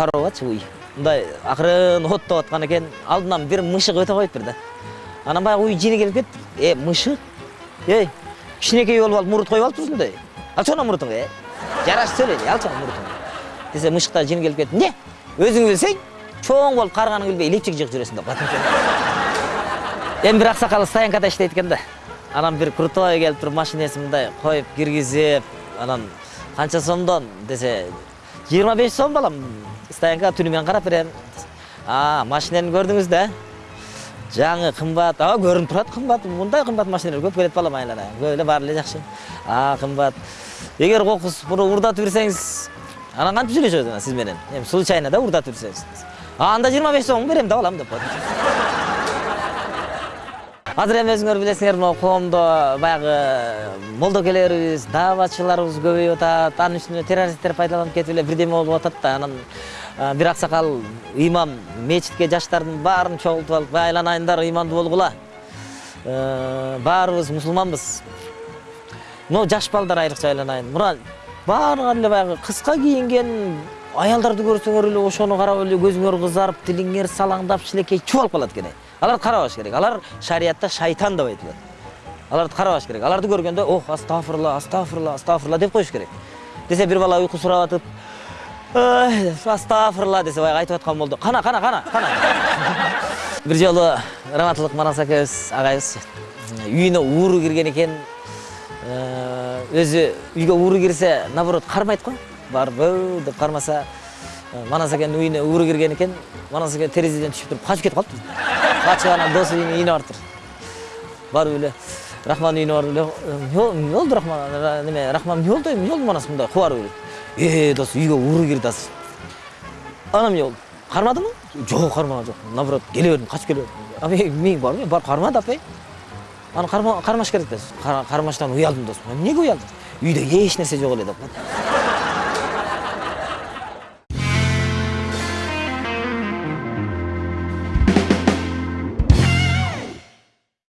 карабачы уй мындай акырын оттоп аткан экен алдынан бир мышык өтө коюп бир да анан баягы уй жини келип кетти э мышык эй кичинекей болуп алып мурут коюп алыппыз мындай. Алчы анан мурутуңду э жарашып сөйлөйли алчы анан мурутуңду десе мышыктар жини келип кетти эмне өзүң билсең чоң болуп карыганың билбей илепчик жыгып жүрөсүң деп калат эми бир аксакал стоянкада иштейт экен да. Анан бир крутой келип туруп машинесин мындай коюп киргизип анан канча сомдон? Десе жыйырма беш сом балам. Стоянкага түнү менен карап берем. А машинени көрдүңүз да жаңы кымбат а көрүнүп турат кымбат мындай кымбат машиналар көп келет балам айлана. Көп эле баары эле жакшы а кымбат эгер кокус муну урдатып берсеңиз анан кантип сүйлөшөбүз анан сиз менен? Эми случайно да урдатып а анда жыйырма беш сом берем да балам деп коет азыр эми өзүңөр билесиңер? Могу коомдо баягы молдокелерибиз дааватчыларыбыз көбөйүп атат анын үстүнө террористтер пайдаланып кетип эле бирдеме болуп атат да. Анан бир аксакал ыймам мечитке жаштардын баарын чогултуп алып айланайындар ыймандуу болгула баарыбыз мусулманбыз. Но жаш балдар айрыкча айланайын. Мына баардыгы эле баягы кыска кийинген аялдарды көрсөңөр эле ошону карап эле көзүңөр кызарып тилиңер салаңдап шилекей чубалып калат экен аларды карабаш керек алар шариятта шайтан деп айтылат аларды карабаш керек аларды көргөндө ох астафырла астафырла астафырла деп коюш керек. Десе бир бала уйку сурап атып астафырла десе баягы айтып аткан болду кана кана кана кана бир жолу раматылык манас акебиз агайыбыз үйүнө ууру кирген экен өзү үйгө ууру кирсе наоборот кармайт го барып деп кармаса манас акенин үйүнө ууру кирген экен манас аке терезеден түшүп туруп качып кетип калыптыр качып анан досу үйүнө барыптыр барып эле рахман үйүнө барып эле эмне болду рахман неме рахман эмне болду эмне болду манас мындай кубарып эле. Э дос үйгө ууру кирди азыр анан эмне болду кармадыңбы жок кармаган жок наоборот келе бердим качып келе бердим а мен барбы барып кармады апай анан кармаш керек да кармаштан уялдым досум эмнеге уялдың? Үйдө эч нерсе жок эле деп.